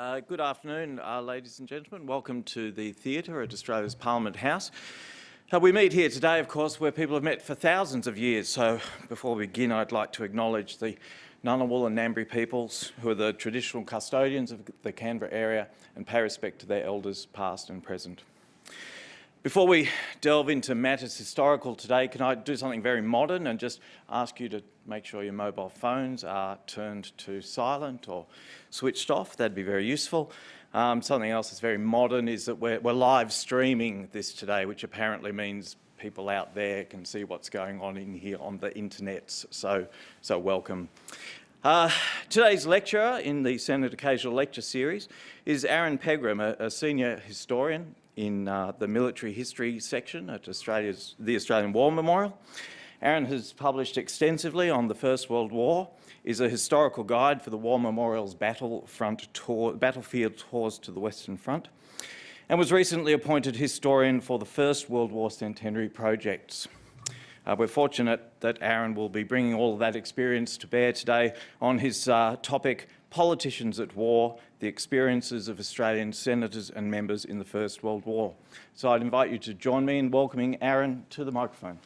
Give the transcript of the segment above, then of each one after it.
Uh, good afternoon, uh, ladies and gentlemen. Welcome to the theatre at Australia's Parliament House. Uh, we meet here today, of course, where people have met for thousands of years. So before we begin, I'd like to acknowledge the Ngunnawal and Ngambri peoples, who are the traditional custodians of the Canberra area, and pay respect to their elders, past and present. Before we delve into matters historical today, can I do something very modern and just ask you to make sure your mobile phones are turned to silent or switched off? That'd be very useful. Um, something else that's very modern is that we're, we're live streaming this today, which apparently means people out there can see what's going on in here on the internet. So, so welcome. Uh, today's lecturer in the Senate Occasional Lecture Series is Aaron Pegram, a, a senior historian in uh, the military history section at Australia's, the Australian War Memorial. Aaron has published extensively on the First World War, is a historical guide for the War Memorial's battlefront tour, battlefield tours to the Western Front, and was recently appointed historian for the First World War Centenary projects. Uh, we're fortunate that Aaron will be bringing all of that experience to bear today on his uh, topic, Politicians at War, the experiences of Australian senators and members in the First World War. So I'd invite you to join me in welcoming Aaron to the microphone.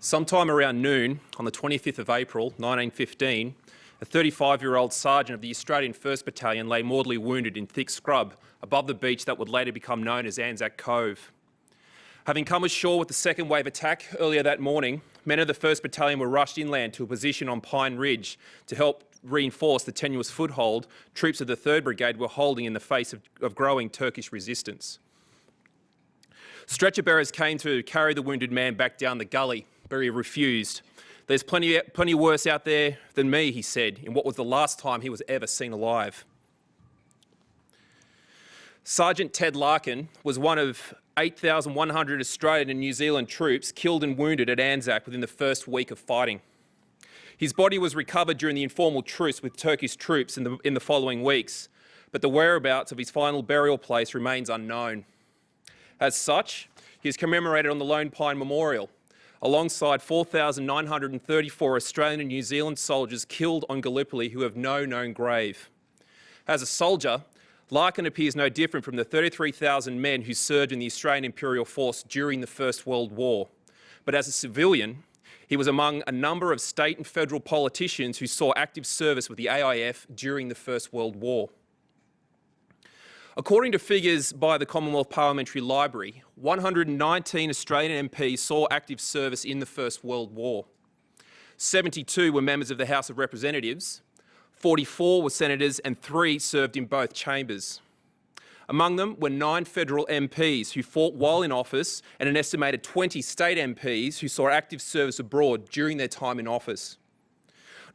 Sometime around noon on the 25th of April 1915, a 35-year-old sergeant of the Australian 1st Battalion lay mortally wounded in thick scrub above the beach that would later become known as Anzac Cove. Having come ashore with the second wave attack earlier that morning, men of the 1st Battalion were rushed inland to a position on Pine Ridge to help reinforce the tenuous foothold troops of the 3rd Brigade were holding in the face of, of growing Turkish resistance. Stretcher bearers came to carry the wounded man back down the gully, but he refused. There's plenty, plenty worse out there than me, he said, in what was the last time he was ever seen alive. Sergeant Ted Larkin was one of 8,100 Australian and New Zealand troops killed and wounded at Anzac within the first week of fighting. His body was recovered during the informal truce with Turkish troops in the, in the following weeks, but the whereabouts of his final burial place remains unknown. As such, he is commemorated on the Lone Pine Memorial, alongside 4,934 Australian and New Zealand soldiers killed on Gallipoli who have no known grave. As a soldier, Larkin appears no different from the 33,000 men who served in the Australian Imperial Force during the First World War. But as a civilian, he was among a number of state and federal politicians who saw active service with the AIF during the First World War. According to figures by the Commonwealth Parliamentary Library, 119 Australian MPs saw active service in the First World War. 72 were members of the House of Representatives, 44 were senators and three served in both chambers. Among them were nine federal MPs who fought while in office and an estimated 20 state MPs who saw active service abroad during their time in office.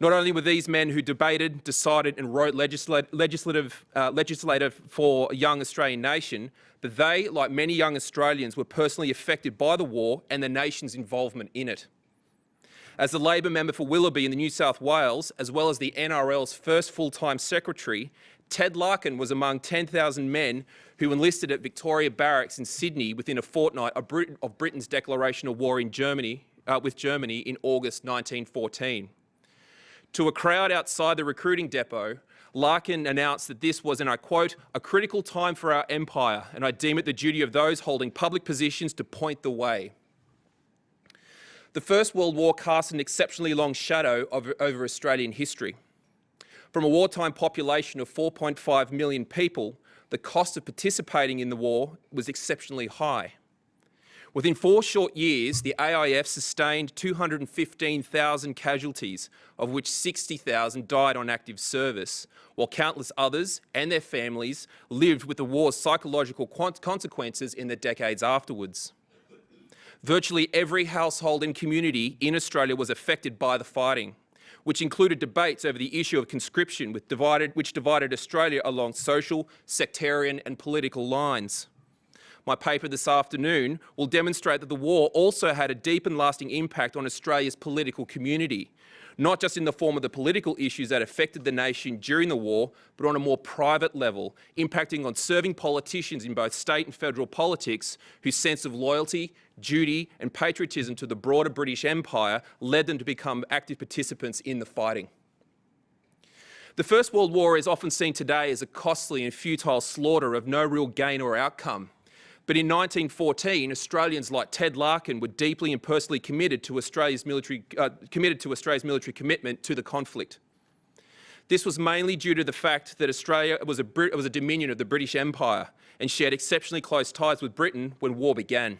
Not only were these men who debated, decided and wrote legislative, uh, for a young Australian nation, but they, like many young Australians, were personally affected by the war and the nation's involvement in it. As the Labor member for Willoughby in the New South Wales, as well as the NRL's first full-time secretary, Ted Larkin was among 10,000 men who enlisted at Victoria Barracks in Sydney within a fortnight of, Brit of Britain's declaration of war in Germany, uh, with Germany in August 1914. To a crowd outside the recruiting depot, Larkin announced that this was, and I quote, a critical time for our empire, and I deem it the duty of those holding public positions to point the way. The First World War cast an exceptionally long shadow over, over Australian history. From a wartime population of 4.5 million people, the cost of participating in the war was exceptionally high. Within four short years, the AIF sustained 215,000 casualties, of which 60,000 died on active service, while countless others and their families lived with the war's psychological consequences in the decades afterwards. Virtually every household and community in Australia was affected by the fighting, which included debates over the issue of conscription divided, which divided Australia along social, sectarian and political lines. my paper this afternoon, will demonstrate that the war also had a deep and lasting impact on Australia's political community, not just in the form of the political issues that affected the nation during the war, but on a more private level, impacting on serving politicians in both state and federal politics whose sense of loyalty, duty and patriotism to the broader British Empire led them to become active participants in the fighting. The First World War is often seen today as a costly and futile slaughter of no real gain or outcome. But in 1914, Australians like Ted Larkin were deeply and personally committed to Australia's military, uh, committed to Australia's military commitment to the conflict. This was mainly due to the fact that Australia was a, was a dominion of the British Empire and shared exceptionally close ties with Britain when war began.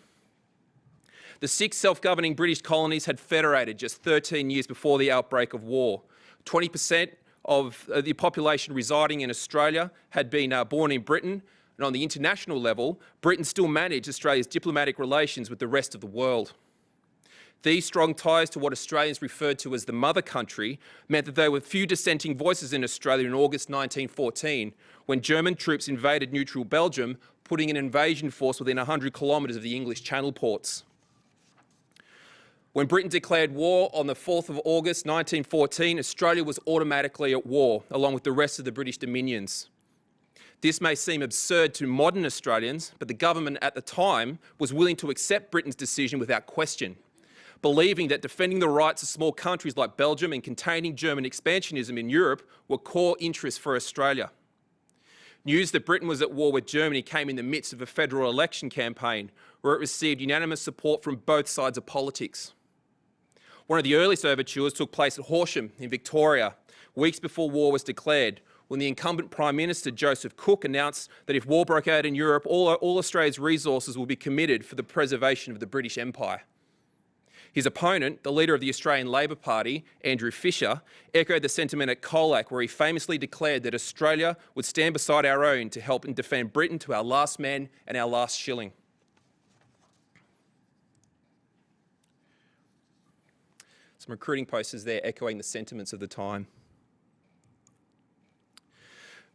The six self-governing British colonies had federated just 13 years before the outbreak of war. 20% of uh, the population residing in Australia had been uh, born in Britain and on the international level, Britain still managed Australia's diplomatic relations with the rest of the world. These strong ties to what Australians referred to as the mother country meant that there were few dissenting voices in Australia in August 1914 when German troops invaded neutral Belgium, putting an invasion force within 100 kilometres of the English Channel ports. When Britain declared war on the 4th of August 1914, Australia was automatically at war, along with the rest of the British dominions. This may seem absurd to modern Australians, but the government at the time was willing to accept Britain's decision without question, believing that defending the rights of small countries like Belgium and containing German expansionism in Europe were core interests for Australia. News that Britain was at war with Germany came in the midst of a federal election campaign where it received unanimous support from both sides of politics. One of the earliest overtures took place at Horsham in Victoria, weeks before war was declared, when the incumbent Prime Minister Joseph Cook announced that if war broke out in Europe, all, all Australia's resources will be committed for the preservation of the British Empire. His opponent, the leader of the Australian Labor Party, Andrew Fisher, echoed the sentiment at Colac where he famously declared that Australia would stand beside our own to help and defend Britain to our last man and our last shilling. Some recruiting posters there echoing the sentiments of the time.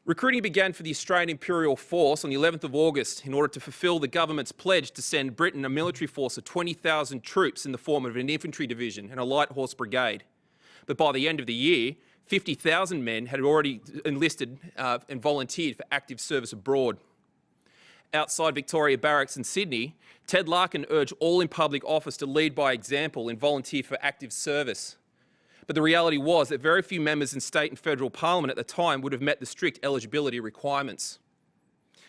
Recruiting began for the Australian Imperial Force on the 11th of August in order to fulfil the government's pledge to send Britain a military force of 20,000 troops in the form of an infantry division and a light horse brigade. But by the end of the year, 50,000 men had already enlisted uh, and volunteered for active service abroad. Outside Victoria Barracks in Sydney, Ted Larkin urged all in public office to lead by example and volunteer for active service. But the reality was that very few members in state and federal parliament at the time would have met the strict eligibility requirements.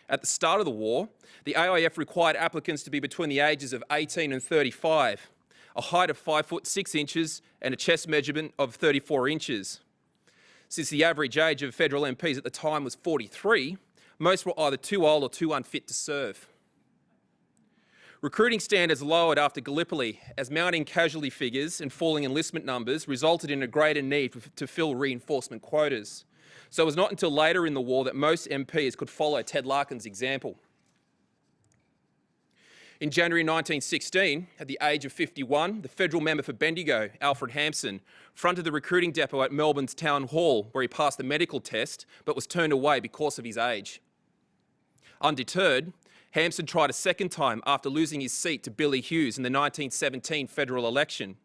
At the start of the war, the AIF required applicants to be between the ages of 18 and 35, a height of 5 foot 6 inches and a chest measurement of 34 inches. Since the average age of federal MPs at the time was 43, most were either too old or too unfit to serve. Recruiting standards lowered after Gallipoli as mounting casualty figures and falling enlistment numbers resulted in a greater need to fill reinforcement quotas. So it was not until later in the war that most MPs could follow Ted Larkin's example. In January 1916, at the age of 51, the federal member for Bendigo, Alfred Hampson, fronted the recruiting depot at Melbourne's Town Hall where he passed the medical test but was turned away because of his age. Undeterred, Hampson tried a second time after losing his seat to Billy Hughes in the 1917 federal election.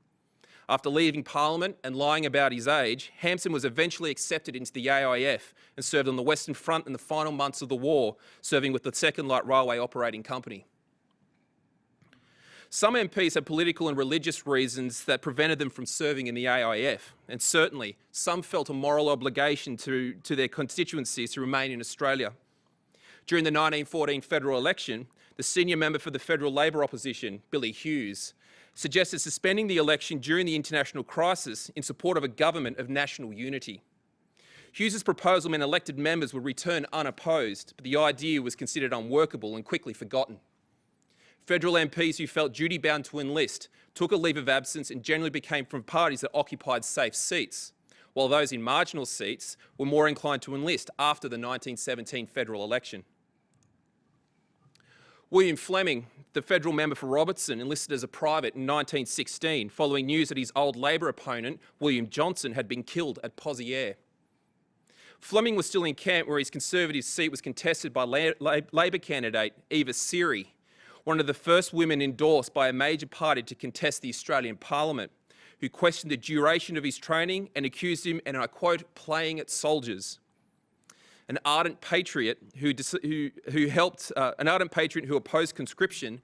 After leaving Parliament and lying about his age, Hampson was eventually accepted into the AIF and served on the Western Front in the final months of the war, serving with the Second Light Railway Operating Company. Some MPs had political and religious reasons that prevented them from serving in the AIF, and certainly some felt a moral obligation to, to their constituencies to remain in Australia. During the 1914 federal election, the senior member for the federal Labor opposition, Billy Hughes, suggested suspending the election during the international crisis in support of a government of national unity. Hughes's proposal meant elected members would return unopposed, but the idea was considered unworkable and quickly forgotten. Federal MPs who felt duty-bound to enlist took a leave of absence and generally became from parties that occupied safe seats, while those in marginal seats were more inclined to enlist after the 1917 federal election. William Fleming, the federal member for Robertson, enlisted as a private in 1916 following news that his old Labor opponent, William Johnson, had been killed at Pozieres. Fleming was still in camp where his Conservative seat was contested by La La Labor candidate Eva Seery, one of the first women endorsed by a major party to contest the Australian Parliament, who questioned the duration of his training and accused him, and I quote, playing at soldiers. An ardent patriot who, who, who helped, uh, an ardent patriot who opposed conscription,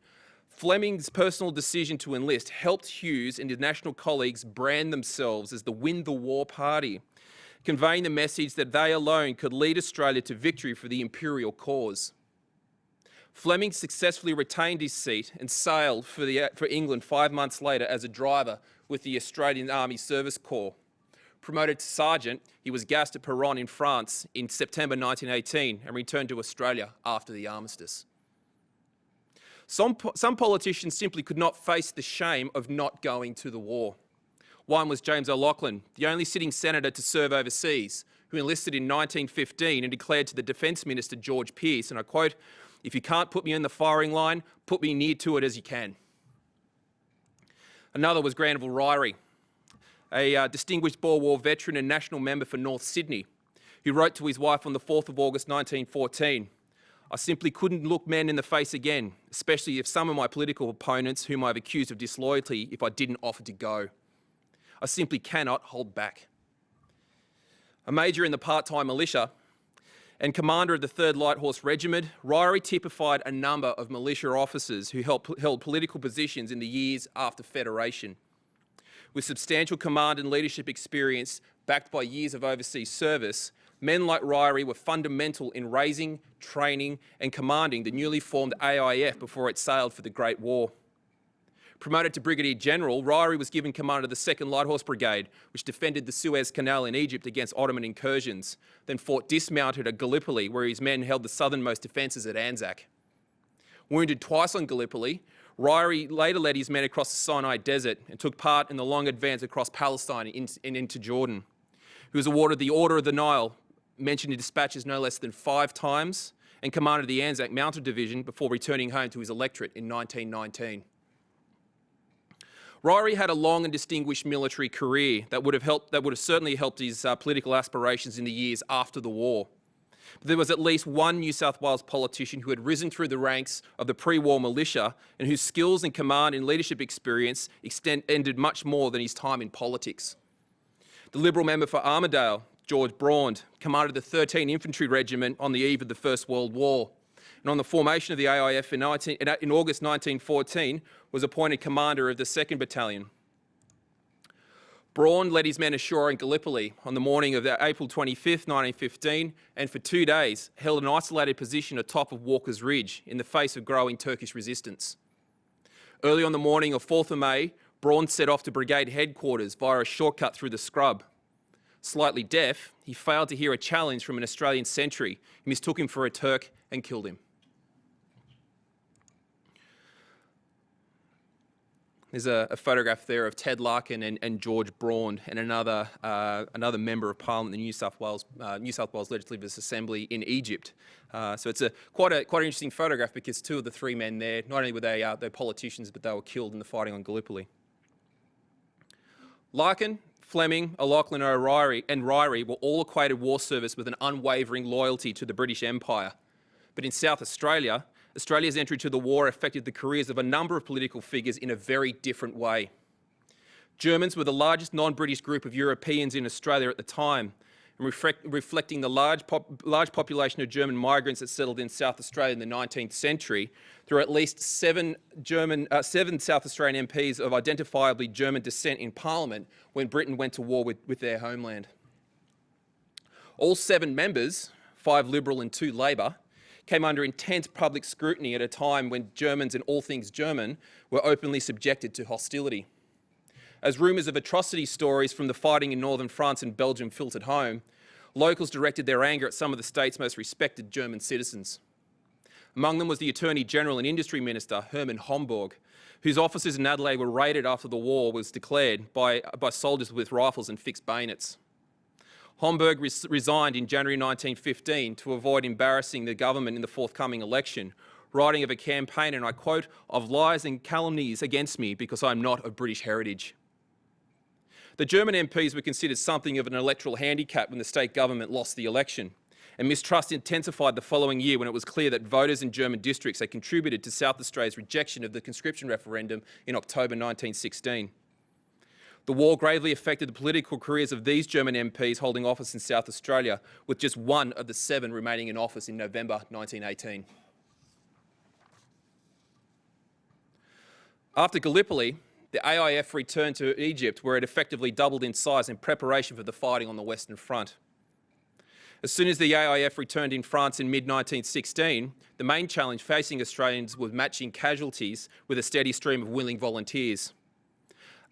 Fleming's personal decision to enlist helped Hughes and his national colleagues brand themselves as the Win the War Party, conveying the message that they alone could lead Australia to victory for the imperial cause. Fleming successfully retained his seat and sailed for, the, for England five months later as a driver with the Australian Army Service Corps. Promoted to sergeant, he was gassed at Peronne in France in September 1918 and returned to Australia after the armistice. Some, some politicians simply could not face the shame of not going to the war. One was James O'Loughlin, the only sitting senator to serve overseas, who enlisted in 1915 and declared to the Defence Minister George Pearce, and I quote, if you can't put me in the firing line, put me near to it as you can. Another was Granville Ryrie, a uh, distinguished Boer War veteran and national member for North Sydney, who wrote to his wife on the 4th of August 1914, I simply couldn't look men in the face again, especially if some of my political opponents, whom I've accused of disloyalty, if I didn't offer to go. I simply cannot hold back. A major in the part-time militia and commander of the 3rd Light Horse Regiment, Ryrie typified a number of militia officers who held, political positions in the years after Federation. With substantial command and leadership experience backed by years of overseas service, men like Ryrie were fundamental in raising, training and commanding the newly formed AIF before it sailed for the Great War. Promoted to Brigadier General, Ryrie was given command of the 2nd Light Horse Brigade, which defended the Suez Canal in Egypt against Ottoman incursions, then fought dismounted at Gallipoli, where his men held the southernmost defences at Anzac. Wounded twice on Gallipoli, Ryrie later led his men across the Sinai Desert and took part in the long advance across Palestine and into Jordan. He was awarded the Order of the Nile mentioned in dispatches no less than five times and commanded the Anzac Mounted Division before returning home to his electorate in 1919. Ryrie had a long and distinguished military career that would have, helped, that would have certainly helped his uh, political aspirations in the years after the war. But there was at least one New South Wales politician who had risen through the ranks of the pre-war militia and whose skills and command and leadership experience extended much more than his time in politics. The Liberal member for Armidale, George Braund, commanded the 13 Infantry Regiment on the eve of the First World War. And on the formation of the AIF in, 19, in August 1914, was appointed commander of the 2nd Battalion. Braund led his men ashore in Gallipoli on the morning of April 25, 1915, and for two days held an isolated position atop of Walker's Ridge in the face of growing Turkish resistance. Early on the morning of 4th of May, Braund set off to brigade headquarters via a shortcut through the scrub Slightly deaf, he failed to hear a challenge from an Australian sentry He mistook him for a Turk and killed him. There's a, a, photograph there of Ted Larkin and, and George Braund and another, uh, another member of Parliament, the New South Wales, uh, New South Wales Legislative Assembly in Egypt. Uh, so it's a, quite, a, quite an interesting photograph because two of the three men there, not only were they uh, they're politicians, but they were killed in the fighting on Gallipoli. Larkin Fleming, O'Loughlin O'Reilly and Ryrie were all equated war service with an unwavering loyalty to the British Empire. But in South Australia, Australia's entry to the war affected the careers of a number of political figures in a very different way. Germans were the largest non-British group of Europeans in Australia at the time, and reflect, reflecting the large, pop, large population of German migrants that settled in South Australia in the 19th century, there are at least seven, German, uh, seven South Australian MPs of identifiably German descent in Parliament when Britain went to war with, with their homeland. All seven members, five Liberal and two Labor, came under intense public scrutiny at a time when Germans and all things German were openly subjected to hostility. As rumours of atrocity stories from the fighting in northern France and Belgium filtered home, locals directed their anger at some of the state's most respected German citizens. Among them was the Attorney General and Industry Minister, Hermann Homburg, whose offices in Adelaide were raided after the war was declared by, by soldiers with rifles and fixed bayonets. Homburg res resigned in January 1915 to avoid embarrassing the government in the forthcoming election, writing of a campaign, and I quote, of lies and calumnies against me because I'm not of British heritage. The German MPs were considered something of an electoral handicap when the state government lost the election and mistrust intensified the following year when it was clear that voters in German districts had contributed to South Australia's rejection of the conscription referendum in October 1916. The war gravely affected the political careers of these German MPs holding office in South Australia, with just one of the seven remaining in office in November 1918. After Gallipoli, the AIF returned to Egypt where it effectively doubled in size in preparation for the fighting on the Western Front. As soon as the AIF returned in France in mid-1916, the main challenge facing Australians was matching casualties with a steady stream of willing volunteers.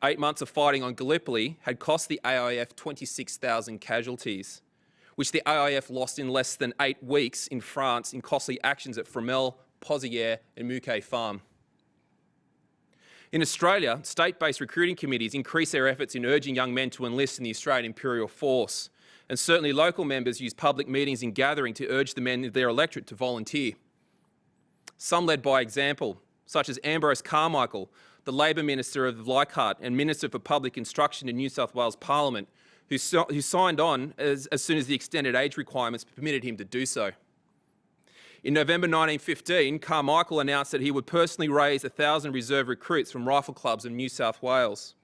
Eight months of fighting on Gallipoli had cost the AIF 26,000 casualties, which the AIF lost in less than eight weeks in France in costly actions at Fromelles, Pozières and Mouquet Farm. In Australia, state-based recruiting committees increase their efforts in urging young men to enlist in the Australian Imperial Force, and certainly local members use public meetings and gathering to urge the men of their electorate to volunteer. Some led by example, such as Ambrose Carmichael, the Labor Minister of Leichhardt and Minister for Public Instruction in New South Wales Parliament, who, so who signed on as, as soon as the extended age requirements permitted him to do so. In November 1915, Carmichael announced that he would personally raise 1,000 reserve recruits from rifle clubs in New South Wales.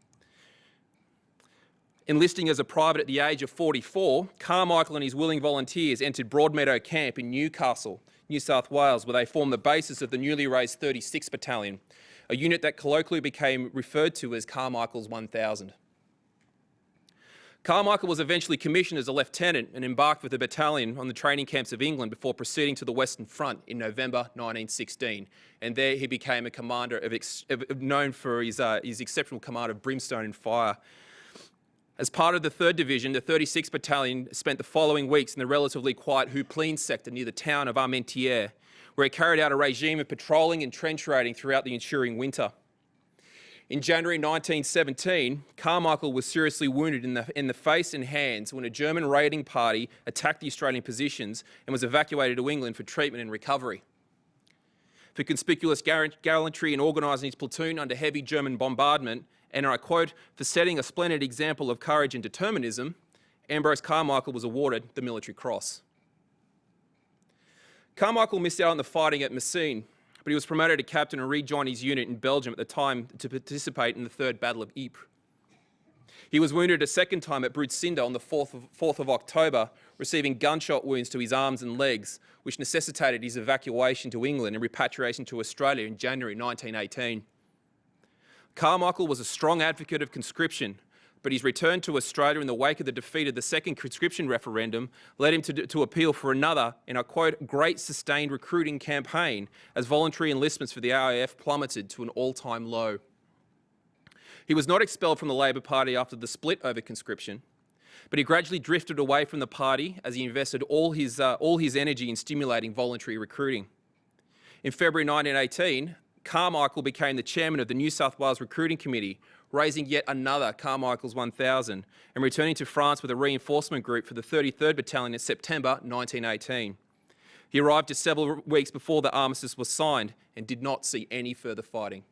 Enlisting as a private at the age of 44, Carmichael and his willing volunteers entered Broadmeadow Camp in Newcastle, New South Wales, where they formed the basis of the newly raised 36th Battalion, a unit that colloquially became referred to as Carmichael's 1000. Carmichael was eventually commissioned as a lieutenant and embarked with the battalion on the training camps of England before proceeding to the Western Front in November 1916. And there he became a commander of of, known for his, uh, his exceptional command of brimstone and fire. As part of the 3rd Division, the 36th Battalion spent the following weeks in the relatively quiet Houplines sector near the town of Armentières, where he carried out a regime of patrolling and trench raiding throughout the ensuing winter. In January 1917, Carmichael was seriously wounded in the, in the face and hands when a German raiding party attacked the Australian positions and was evacuated to England for treatment and recovery. For conspicuous gallantry in organising his platoon under heavy German bombardment, and I quote, for setting a splendid example of courage and determinism, Ambrose Carmichael was awarded the Military Cross. Carmichael missed out on the fighting at Messines, but he was promoted to captain and rejoined his unit in Belgium at the time to participate in the Third Battle of Ypres. He was wounded a second time at Broodseinde on the 4th of, 4th of, October, receiving gunshot wounds to his arms and legs, which necessitated his evacuation to England and repatriation to Australia in January 1918. Carmichael was a strong advocate of conscription, but his return to Australia in the wake of the defeat of the second conscription referendum led him to, to appeal for another, in a quote, great sustained recruiting campaign as voluntary enlistments for the AIF plummeted to an all-time low. He was not expelled from the Labor Party after the split over conscription, but he gradually drifted away from the party as he invested all his, uh, all his energy in stimulating voluntary recruiting. In February 1918, Carmichael became the chairman of the New South Wales Recruiting Committee, raising yet another Carmichael's 1000 and returning to France with a reinforcement group for the 33rd Battalion in September 1918. He arrived just several weeks before the armistice was signed and did not see any further fighting.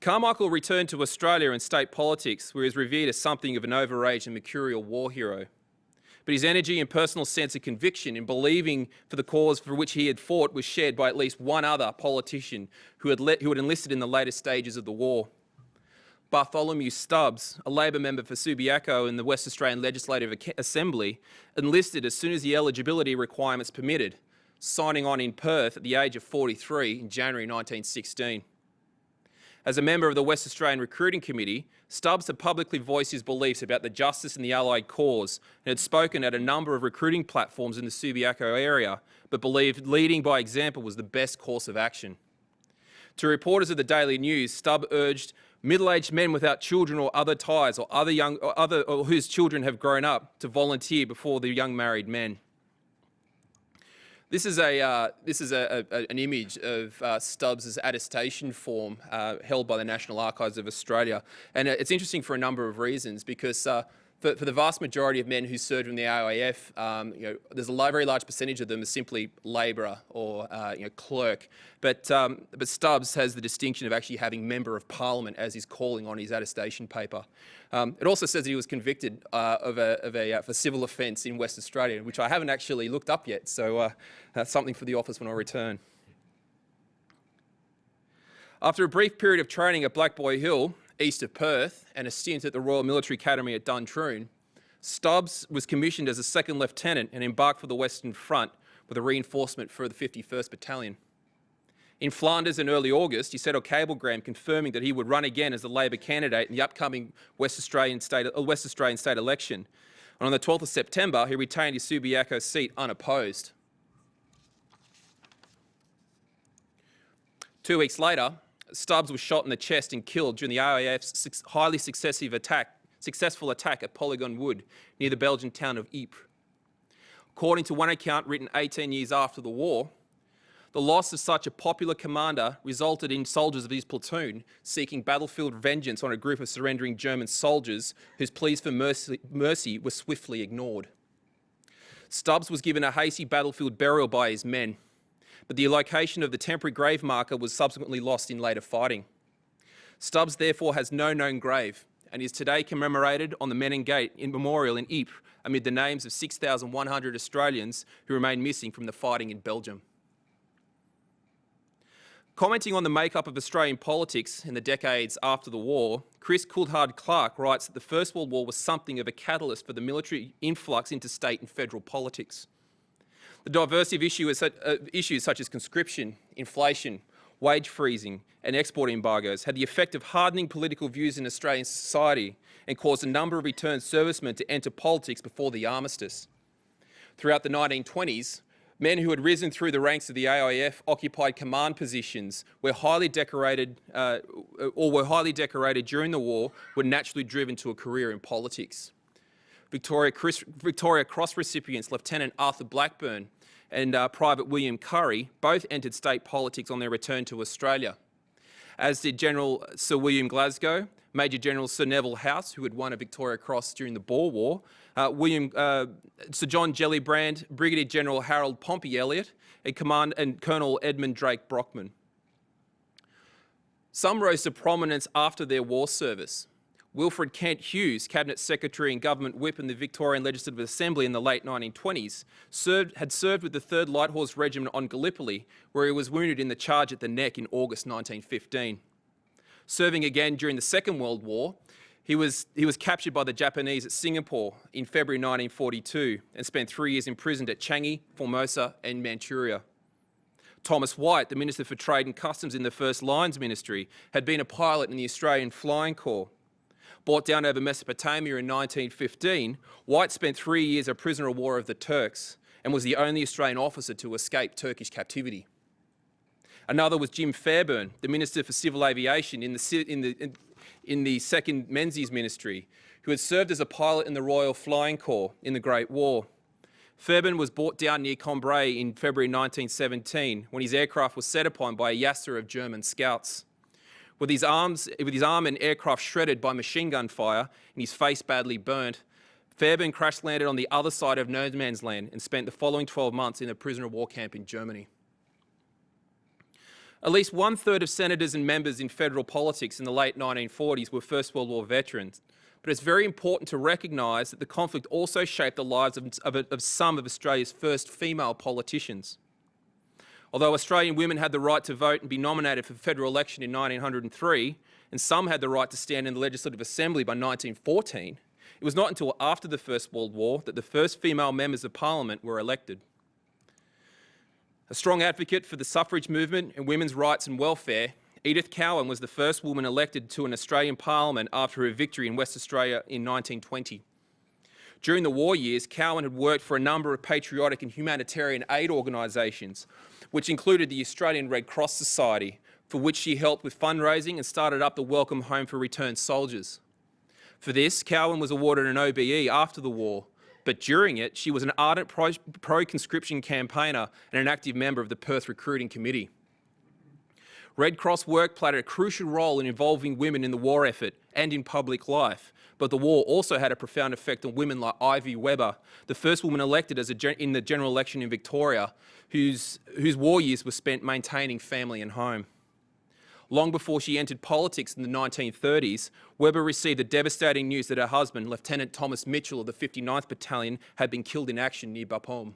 Carmichael returned to Australia and state politics, where he was revered as something of an overage and mercurial war hero but his energy and personal sense of conviction in believing for the cause for which he had fought was shared by at least one other politician who had, let, who had enlisted in the later stages of the war. Bartholomew Stubbs, a Labor member for Subiaco in the West Australian Legislative Assembly, enlisted as soon as the eligibility requirements permitted, signing on in Perth at the age of 43 in January 1916. As a member of the West Australian Recruiting Committee, Stubbs had publicly voiced his beliefs about the justice and the Allied cause and had spoken at a number of recruiting platforms in the Subiaco area, but believed leading by example was the best course of action. To reporters of the Daily News, Stubb urged middle-aged men without children or other ties or other young or other or whose children have grown up to volunteer before the young married men. This is, a, uh, this is a, a, an image of uh, Stubbs' attestation form uh, held by the National Archives of Australia. And uh, it's interesting for a number of reasons because uh, for, for the vast majority of men who served in the AIF, um, you know, there's a very large percentage of them as simply labourer or uh, you know, clerk. But, um, but Stubbs has the distinction of actually having Member of Parliament as his calling on his attestation paper. Um, it also says that he was convicted uh, of a, of a uh, for civil offence in West Australia, which I haven't actually looked up yet. So uh, that's something for the office when I return. After a brief period of training at Black Boy Hill, east of Perth, and a stint at the Royal Military Academy at Duntroon, Stubbs was commissioned as a second lieutenant and embarked for the Western Front with a reinforcement for the 51st Battalion. In Flanders in early August, he sent a cablegram confirming that he would run again as a Labor candidate in the upcoming West Australian state, uh, West Australian state election. And on the 12th of September, he retained his Subiaco seat unopposed. Two weeks later, Stubbs was shot in the chest and killed during the AIF's highly successive attack, successful attack at Polygon Wood near the Belgian town of Ypres. According to one account written 18 years after the war, the loss of such a popular commander resulted in soldiers of his platoon seeking battlefield vengeance on a group of surrendering German soldiers whose pleas for mercy, mercy were swiftly ignored. Stubbs was given a hasty battlefield burial by his men but the location of the temporary grave marker was subsequently lost in later fighting. Stubbs therefore has no known grave and is today commemorated on the Menin Gate in memorial in Ypres amid the names of 6,100 Australians who remain missing from the fighting in Belgium. Commenting on the makeup of Australian politics in the decades after the war, Chris Coulthard-Clark writes that the First World War was something of a catalyst for the military influx into state and federal politics. The diversity of issue is, uh, issues such as conscription, inflation, wage freezing and export embargoes had the effect of hardening political views in Australian society and caused a number of returned servicemen to enter politics before the armistice. Throughout the 1920s, men who had risen through the ranks of the AIF occupied command positions were highly decorated uh, or were highly decorated during the war were naturally driven to a career in politics. Victoria, Chris, Victoria Cross recipients Lieutenant Arthur Blackburn and uh, Private William Currey both entered state politics on their return to Australia, as did General Sir William Glasgow, Major General Sir Neville Howse, who had won a Victoria Cross during the Boer War, uh, William, uh, Sir John Gellibrand, Brigadier General Harold Pompey Elliott, and, Command, and Colonel Edmund Drake Brockman. Some rose to prominence after their war service. Wilfrid Kent Hughes, Cabinet Secretary and Government Whip in the Victorian Legislative Assembly in the late 1920s, served, had served with the 3rd Light Horse Regiment on Gallipoli, where he was wounded in the charge at the Nek in August 1915. Serving again during the Second World War, he was, he was captured by the Japanese at Singapore in February 1942 and spent three years imprisoned at Changi, Formosa and Manchuria. Thomas White, the Minister for Trade and Customs in the First Lyons Ministry, had been a pilot in the Australian Flying Corps brought down over Mesopotamia in 1915, White spent three years a prisoner of war of the Turks and was the only Australian officer to escape Turkish captivity. Another was Jim Fairbairn, the Minister for Civil Aviation in the, in the, in, the Second Menzies Ministry, who had served as a pilot in the Royal Flying Corps in the Great War. Fairbairn was brought down near Cambrai in February 1917 when his aircraft was set upon by a Jasta of German scouts. With his, arms, with his arm and aircraft shredded by machine gun fire and his face badly burnt, Fairbairn crash landed on the other side of no man's land and spent the following 12 months in a prisoner of war camp in Germany. At least one third of senators and members in federal politics in the late 1940s were First World War veterans. But it's very important to recognise that the conflict also shaped the lives of, of, of some of Australia's first female politicians. Although Australian women had the right to vote and be nominated for federal election in 1903, and some had the right to stand in the Legislative Assembly by 1914, it was not until after the First World War that the first female members of Parliament were elected. A strong advocate for the suffrage movement and women's rights and welfare, Edith Cowan was the first woman elected to an Australian Parliament after her victory in West Australia in 1920. During the war years, Cowan had worked for a number of patriotic and humanitarian aid organisations, which included the Australian Red Cross Society, for which she helped with fundraising and started up the Welcome Home for Returned Soldiers. For this, Cowan was awarded an OBE after the war, but during it, she was an ardent pro-conscription campaigner and an active member of the Perth Recruiting Committee. Red Cross work played a crucial role in involving women in the war effort and in public life. But the war also had a profound effect on women like Ivy Weber, the first woman elected as in the general election in Victoria, whose, whose war years were spent maintaining family and home. Long before she entered politics in the 1930s, Weber received the devastating news that her husband, Lieutenant Thomas Mitchell of the 59th Battalion, had been killed in action near Bapaume.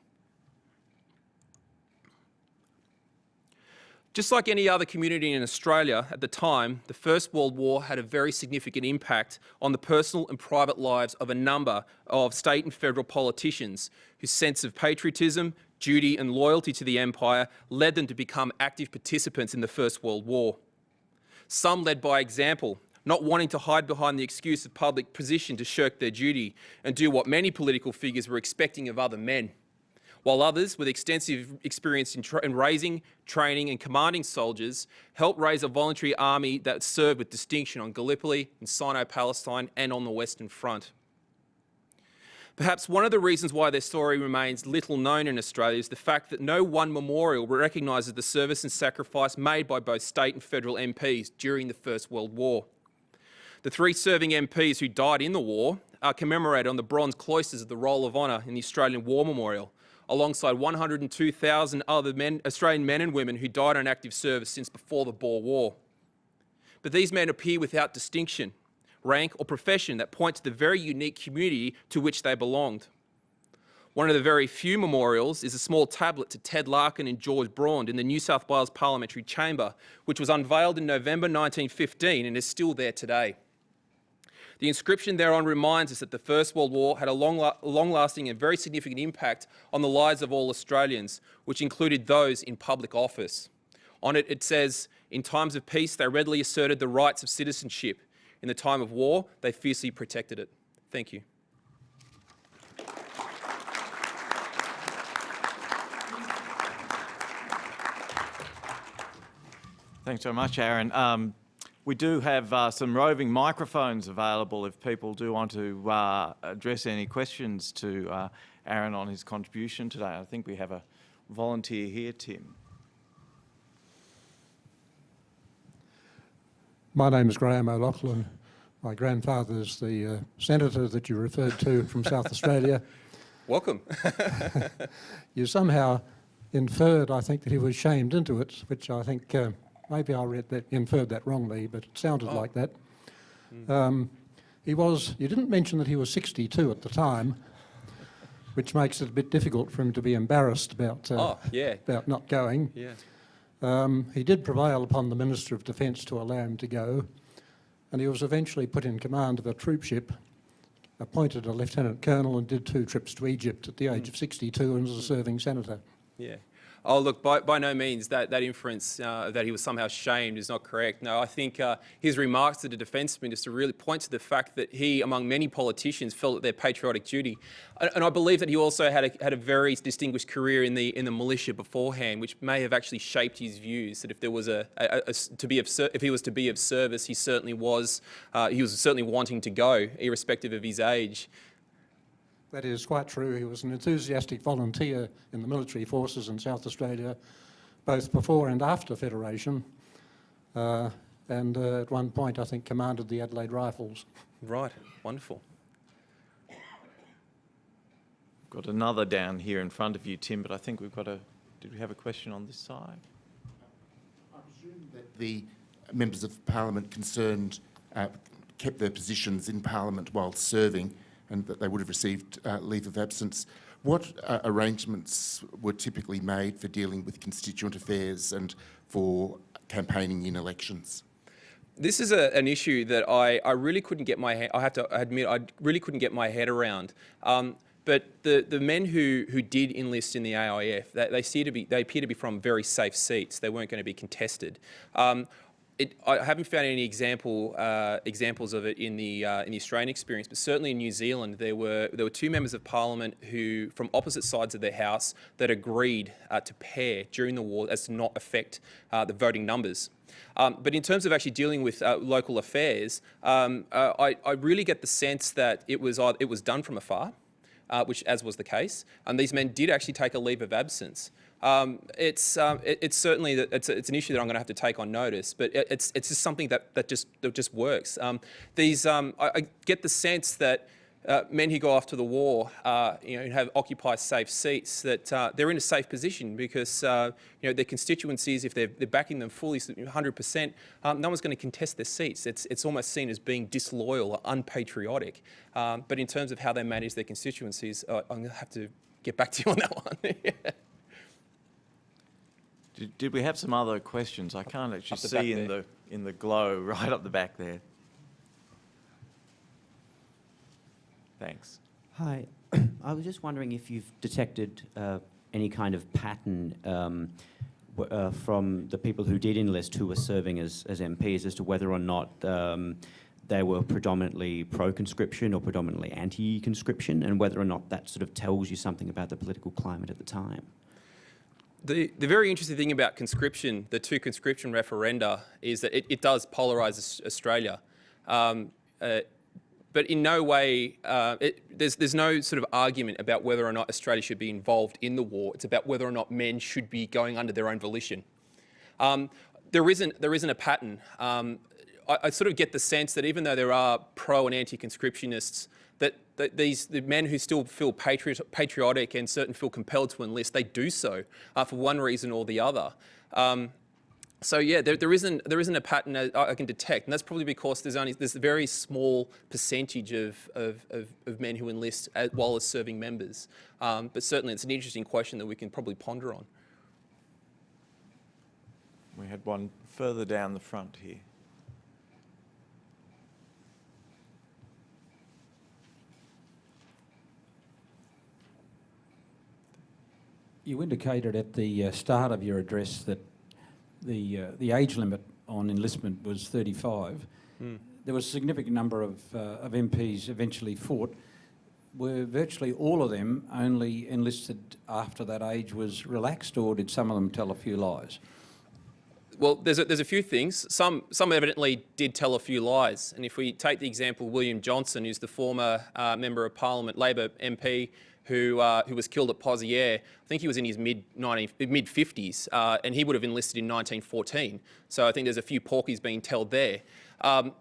Just like any other community in Australia at the time, the First World War had a very significant impact on the personal and private lives of a number of state and federal politicians whose sense of patriotism, duty and loyalty to the empire led them to become active participants in the First World War. Some led by example, not wanting to hide behind the excuse of public position to shirk their duty and do what many political figures were expecting of other men while others with extensive experience in, in, raising, training and commanding soldiers helped raise a voluntary army that served with distinction on Gallipoli, in Sinai-Palestine and on the Western Front. Perhaps one of the reasons why their story remains little known in Australia is the fact that no one memorial recognises the service and sacrifice made by both state and federal MPs during the First World War. The three serving MPs who died in the war are commemorated on the bronze cloisters of the Roll of Honour in the Australian War Memorial, alongside 102,000 other men, Australian men and women who died on active service since before the Boer War. But these men appear without distinction, rank or profession that point to the very unique community to which they belonged. One of the very few memorials is a small tablet to Ted Larkin and George Braund in the New South Wales Parliamentary Chamber, which was unveiled in November 1915 and is still there today. The inscription thereon reminds us that the First World War had a long-lasting and very significant impact on the lives of all Australians, which included those in public office. On it, it says, in times of peace, they readily asserted the rights of citizenship. In the time of war, they fiercely protected it. Thank you. Thanks very much, Aaron. Um, we do have uh, some roving microphones available if people do want to uh, address any questions to uh, Aaron on his contribution today. I think we have a volunteer here, Tim. My name is Graham O'Loughlin. My grandfather is the uh, senator that you referred to from South Australia. Welcome. you somehow inferred, I think, that he was shamed into it, which I think uh, maybe I read that, inferred that wrongly, but it sounded oh. like that. Mm. Um, he was, you didn't mention that he was 62 at the time, which makes it a bit difficult for him to be embarrassed about, uh, oh, yeah. about not going. Yeah. Um, he did prevail upon the Minister of Defence to allow him to go, and he was eventually put in command of a troopship, appointed a lieutenant colonel and did two trips to Egypt at the age mm. of 62 and was a serving senator. Yeah. Oh, look, by, by no means that, that inference uh, that he was somehow shamed is not correct. No, I think uh, his remarks to the Defence Minister really point to the fact that he, among many politicians, felt that their patriotic duty. And, and I believe that he also had a, had a very distinguished career in the, in the militia beforehand, which may have actually shaped his views, that if there was a, a, a to be of, if he was to be of service, he certainly was, uh, he was certainly wanting to go, irrespective of his age. That is quite true. He was an enthusiastic volunteer in the military forces in South Australia, both before and after Federation. Uh, and uh, at one point, I think, commanded the Adelaide Rifles. Right, wonderful. Got another down here in front of you, Tim, but I think we've got a, did we have a question on this side? I presume that the members of Parliament concerned uh, kept their positions in Parliament while serving and that they would have received uh, leave of absence. What uh, arrangements were typically made for dealing with constituent affairs and for campaigning in elections? This is a, an issue that I, I really couldn't get my head, I have to admit I really couldn't get my head around. Um, but the, the men who, who did enlist in the AIF, they, they, to be, they appear to be from very safe seats. They weren't going to be contested. Um, it, I haven't found any example uh, examples of it in the uh, in the Australian experience, but certainly in New Zealand, there were there were two members of Parliament who, from opposite sides of their house, that agreed uh, to pair during the war as to not affect uh, the voting numbers. Um, but in terms of actually dealing with uh, local affairs, um, uh, I, I, really get the sense that it was it was done from afar, which as was the case, and these men did actually take a leave of absence. Um, it's, um, it, it's certainly it's, it's an issue that I'm going to have to take on notice, but it, it's, it's just something that, that, just, that just works. Um, these, um, I, I get the sense that uh, men who go off to the war, uh, you know, have occupy safe seats, that uh, they're in a safe position because uh, you know their constituencies, if they're, they're backing them fully, 100%, um, no one's going to contest their seats. It's it's almost seen as being disloyal or unpatriotic. Um, but in terms of how they manage their constituencies, I'm going to have to get back to you on that one. Did, did we have some other questions? I can't actually Up the back see in there. the, in the glow right up the back there. Thanks. Hi. I was just wondering if you've detected uh, any kind of pattern um, w- uh, from the people who did enlist who were serving as, as MPs as to whether or not um, they were predominantly pro-conscription or predominantly anti-conscription and whether or not that sort of tells you something about the political climate at the time. The, the very interesting thing about conscription, the two conscription referenda, is that it, it does polarise Australia. Um, uh, but in no way, uh, it, there's, there's no sort of argument about whether or not Australia should be involved in the war. It's about whether or not men should be going under their own volition. Um, there, isn't, there isn't a pattern. Um, I, I sort of get the sense that even though there are pro and anti-conscriptionists, these the men who still feel patriot, patriotic and certain feel compelled to enlist, they do so uh, for one reason or the other. Um, so yeah, there, there isn't there isn't a pattern I I can detect, and that's probably because there's only there's a very small percentage of of, of, of men who enlist as, while as serving members. Um, but certainly, it's an interesting question that we can probably ponder on. We had one further down the front here. You indicated at the uh, start of your address that the, uh, the age limit on enlistment was 35. There was a significant number of, uh, of MPs eventually fought. Were virtually all of them only enlisted after that age was relaxed, or did some of them tell a few lies? Well, there's a, there's a few things. Some, some evidently did tell a few lies. And if we take the example of William Johnson, who's the former uh, Member of Parliament, Labor MP, who, uh, who was killed at Pozières, I think he was in his mid, 19, mid 50s, uh, and he would have enlisted in 1914. So I think there's a few porkies being told there. Um,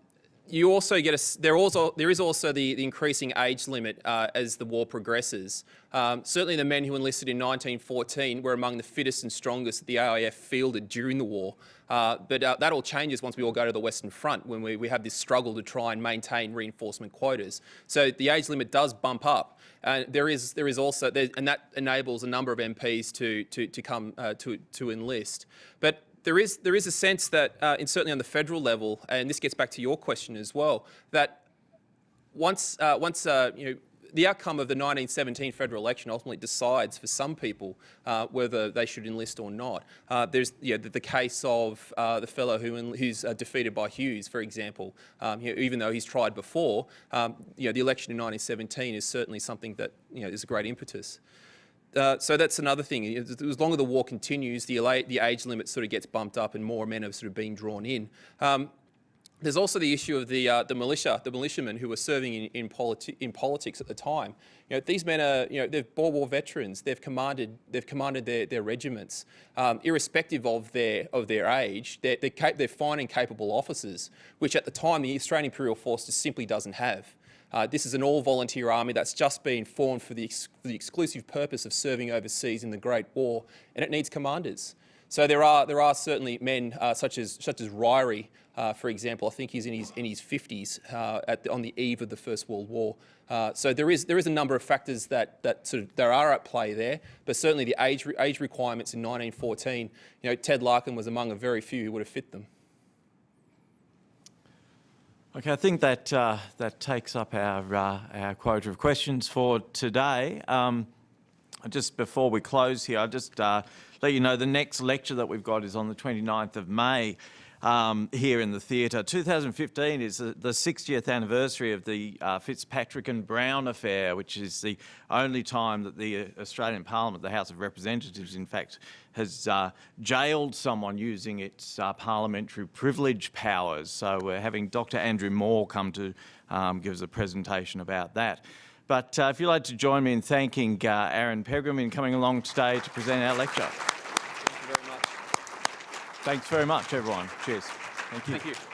you also get a, there also there is also the, the increasing age limit uh, as the war progresses. Um, certainly, the men who enlisted in 1914 were among the fittest and strongest that the AIF fielded during the war. Uh, but uh, that all changes once we all go to the Western Front when we, we have this struggle to try and maintain reinforcement quotas. So the age limit does bump up. And there is there is also there, and that enables a number of MPs to to to come uh, to to enlist. But there is there is a sense that, uh, and certainly on the federal level, and this gets back to your question as well, that once uh, once uh, you know the outcome of the 1917 federal election ultimately decides for some people uh, whether they should enlist or not. Uh, there's you know, the, the case of uh, the fellow who who's uh, defeated by Hughes, for example. Um, you know, even though he's tried before, um, you know, the election in 1917 is certainly something that you know is a great impetus. Uh, so that's another thing. As long as the war continues, the, the age limit sort of gets bumped up and more men are sort of being drawn in. Um, there's also the issue of the, uh, the militia, the militiamen who were serving in, in, politi- in politics at the time. You know, these men are, you know, they're Boer War veterans. They've commanded, they've commanded their, their regiments. Um, irrespective of their, of their age, they're, they're, they're fine and capable officers, which at the time the Australian Imperial Force just simply doesn't have. Uh, this is an all-volunteer army that's just been formed for the, for the exclusive purpose of serving overseas in the Great War, and it needs commanders. So there are there are certainly men uh, such as such as Ryrie, uh, for example. I think he's in his in his 50s uh, at the, on the eve of the First World War. Uh, so there is there is a number of factors that that sort of there are at play there. But certainly the age age requirements in 1914. You know, Ted Larkin was among a very few who would have fit them. Okay, I think that uh, that takes up our uh, our quota of questions for today. Um, just before we close here, I'll just uh, let you know the next lecture that we've got is on the 29th of May um, here in the theatre. 2015 is the, the 60th anniversary of the uh, Fitzpatrick and Brown affair, which is the only time that the uh, Australian Parliament, the House of Representatives, in fact, has uh, jailed someone using its uh, parliamentary privilege powers. So we're having Dr Andrew Moore come to um, give us a presentation about that. But uh, if you'd like to join me in thanking uh, Aaron Pegram in coming along today to present our lecture. Thanks very much, everyone. Cheers. Thank you. Thank you.